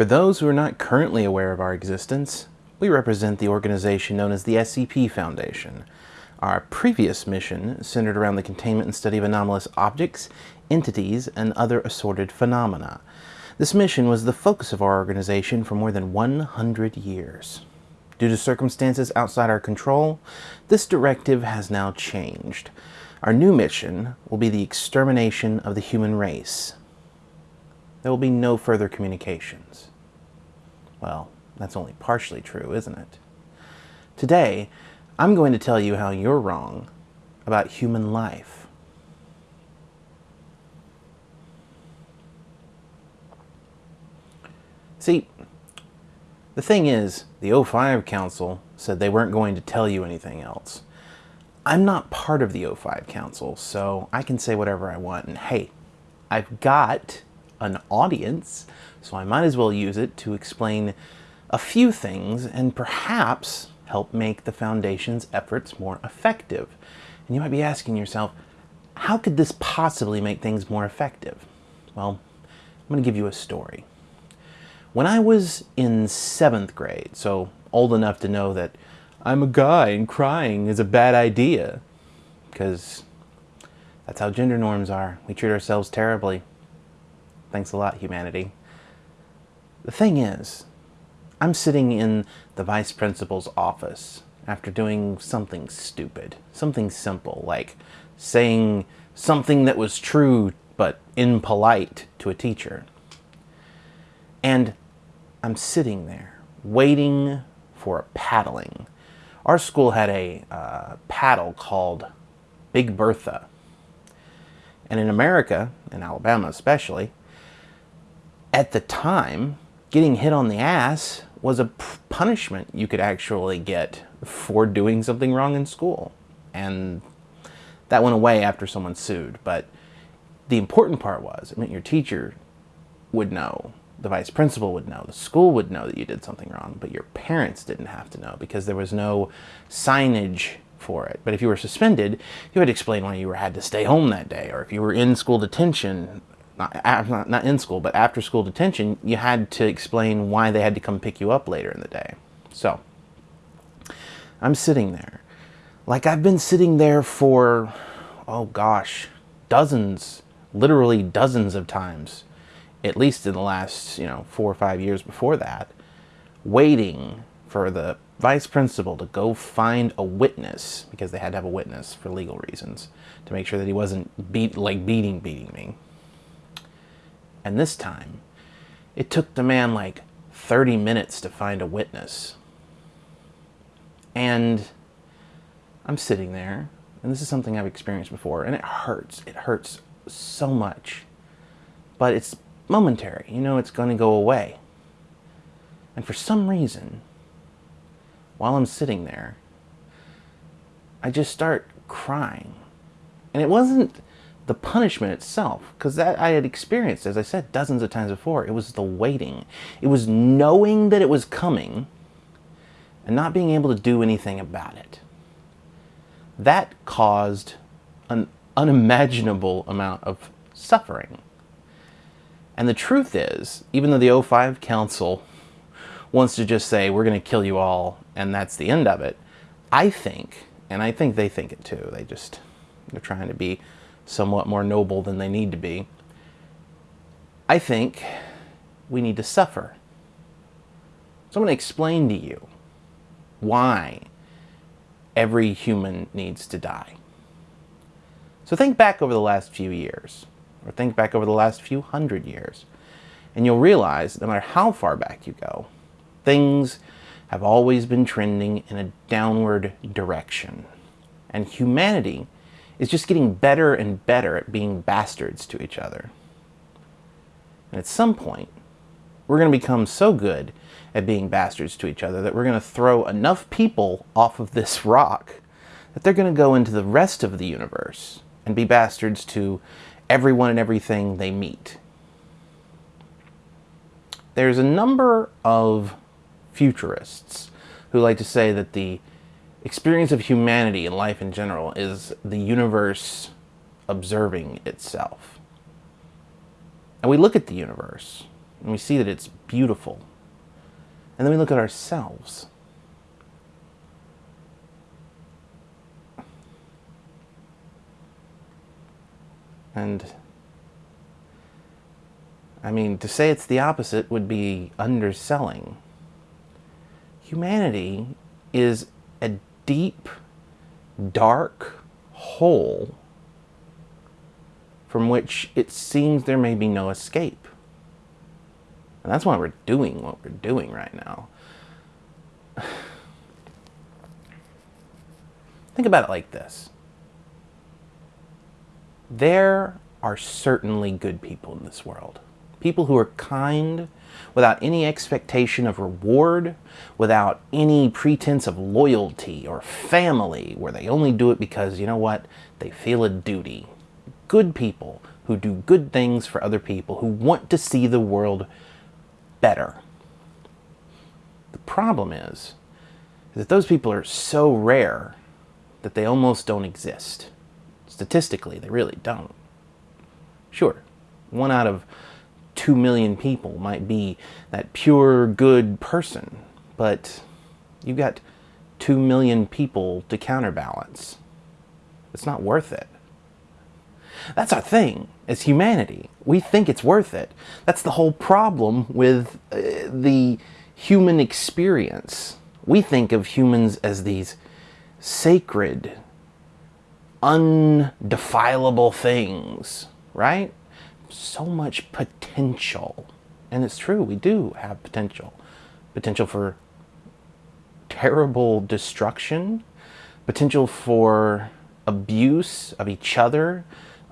For those who are not currently aware of our existence, we represent the organization known as the SCP Foundation. Our previous mission centered around the containment and study of anomalous objects, entities, and other assorted phenomena. This mission was the focus of our organization for more than 100 years. Due to circumstances outside our control, this directive has now changed. Our new mission will be the extermination of the human race. There will be no further communications. Well, that's only partially true, isn't it? Today, I'm going to tell you how you're wrong about human life. See, the thing is, the O5 Council said they weren't going to tell you anything else. I'm not part of the O5 Council, so I can say whatever I want. And hey, I've got an audience, so I might as well use it to explain a few things and perhaps help make the Foundation's efforts more effective. And you might be asking yourself, how could this possibly make things more effective? Well, I'm going to give you a story. When I was in seventh grade, so old enough to know that I'm a guy and crying is a bad idea, because that's how gender norms are. We treat ourselves terribly. Thanks a lot, humanity. The thing is, I'm sitting in the vice principal's office after doing something stupid, something simple, like saying something that was true but impolite to a teacher. And I'm sitting there waiting for a paddling. Our school had a uh, paddle called Big Bertha. And in America, in Alabama especially, at the time, getting hit on the ass was a punishment you could actually get for doing something wrong in school. And that went away after someone sued. But the important part was, it meant your teacher would know, the vice principal would know, the school would know that you did something wrong, but your parents didn't have to know because there was no signage for it. But if you were suspended, you had to explain why you were, had to stay home that day, or if you were in school detention, not, not, in school, but after school detention, you had to explain why they had to come pick you up later in the day. So, I'm sitting there. Like I've been sitting there for, oh gosh, dozens, literally dozens of times, at least in the last, you know, four or five years before that, waiting for the vice principal to go find a witness, because they had to have a witness for legal reasons, to make sure that he wasn't beat, like beating, beating me. And this time, it took the man like 30 minutes to find a witness. And I'm sitting there, and this is something I've experienced before, and it hurts. It hurts so much. But it's momentary. You know it's going to go away. And for some reason, while I'm sitting there, I just start crying. And it wasn't the punishment itself, because that I had experienced, as I said, dozens of times before. It was the waiting. It was knowing that it was coming and not being able to do anything about it. That caused an unimaginable amount of suffering. And the truth is, even though the O5 Council wants to just say, we're going to kill you all, and that's the end of it, I think, and I think they think it too, they just, they're trying to be somewhat more noble than they need to be, I think we need to suffer. So I'm going to explain to you why every human needs to die. So think back over the last few years, or think back over the last few hundred years, and you'll realize no matter how far back you go, things have always been trending in a downward direction. And humanity is just getting better and better at being bastards to each other. And at some point, we're going to become so good at being bastards to each other that we're going to throw enough people off of this rock that they're going to go into the rest of the universe and be bastards to everyone and everything they meet. There's a number of futurists who like to say that the experience of humanity and life in general is the universe observing itself. And we look at the universe and we see that it's beautiful. And then we look at ourselves. And I mean, to say it's the opposite would be underselling. Humanity is a deep, dark hole from which it seems there may be no escape. And that's why we're doing what we're doing right now. Think about it like this there are certainly good people in this world. People who are kind without any expectation of reward, without any pretense of loyalty or family, where they only do it because, you know what, they feel a duty. Good people who do good things for other people, who want to see the world better. The problem is, is that those people are so rare that they almost don't exist. Statistically, they really don't. Sure, one out of two million people might be that pure good person, but you've got two million people to counterbalance. It's not worth it. That's our thing as humanity. We think it's worth it. That's the whole problem with uh, the human experience. We think of humans as these sacred, undefilable things, right? So much potential. And it's true, we do have potential. Potential for terrible destruction, potential for abuse of each other,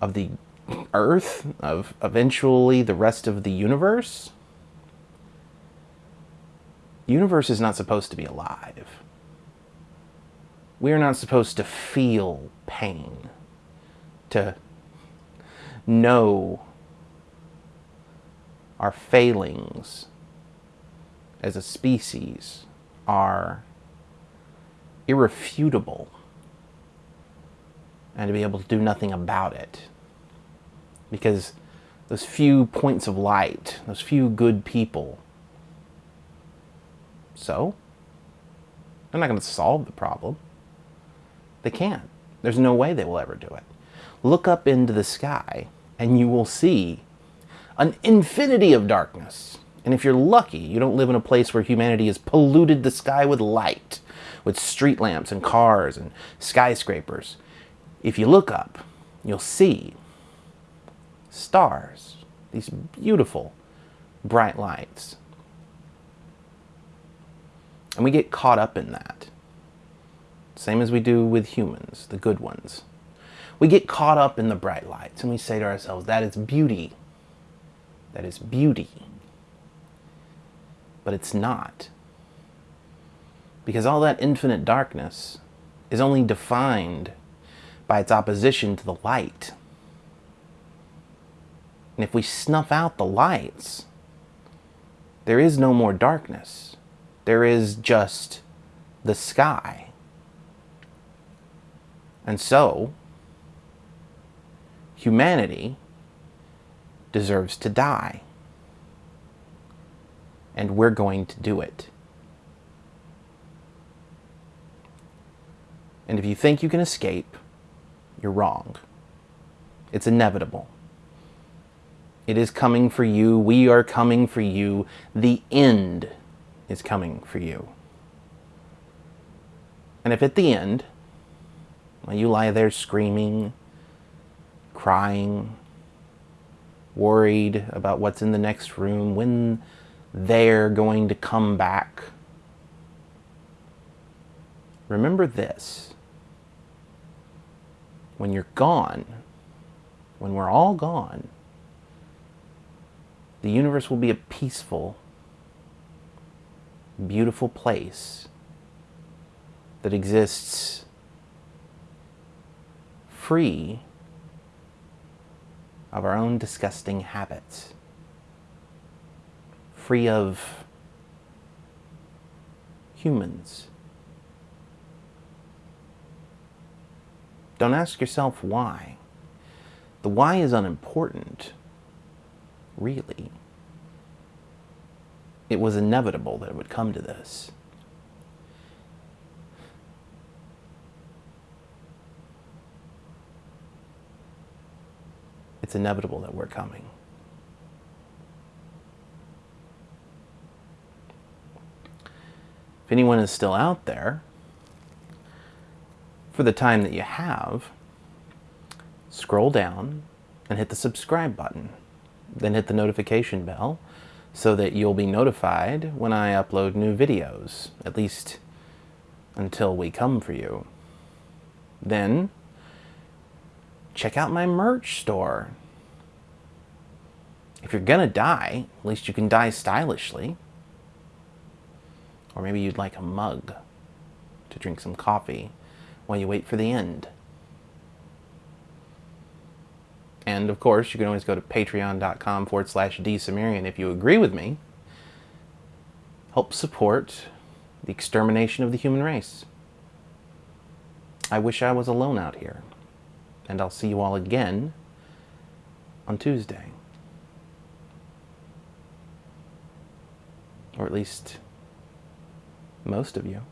of the earth, of eventually the rest of the universe. Universe is not supposed to be alive. We are not supposed to feel pain, to know our failings as a species are irrefutable and to be able to do nothing about it. Because those few points of light, those few good people, so they're not going to solve the problem. They can't. There's no way they will ever do it. Look up into the sky and you will see an infinity of darkness. And if you're lucky, you don't live in a place where humanity has polluted the sky with light, with street lamps and cars and skyscrapers. If you look up, you'll see stars, these beautiful bright lights. And we get caught up in that. Same as we do with humans, the good ones. We get caught up in the bright lights and we say to ourselves, that is beauty. That is beauty. But it's not. Because all that infinite darkness is only defined by its opposition to the light. And if we snuff out the lights, there is no more darkness. There is just the sky. And so, humanity deserves to die. And we're going to do it. And if you think you can escape, you're wrong. It's inevitable. It is coming for you. We are coming for you. The end is coming for you. And if at the end, you lie there screaming, crying, worried about what's in the next room, when they're going to come back. Remember this. When you're gone, when we're all gone, the universe will be a peaceful, beautiful place that exists free of our own disgusting habits, free of humans. Don't ask yourself why. The why is unimportant, really. it was inevitable that it would come to this. It's inevitable that we're coming. If anyone is still out there, for the time that you have, scroll down and hit the subscribe button. Then hit the notification bell so that you'll be notified when I upload new videos, at least until we come for you. Then, check out my merch store. If you're gonna die, at least you can die stylishly. Or maybe you'd like a mug to drink some coffee while you wait for the end. And of course, you can always go to patreon.com forward slash dsumerian if you agree with me. Help support the extermination of the human race. I wish I was alone out here. And I'll see you all again on Tuesday. Or at least most of you.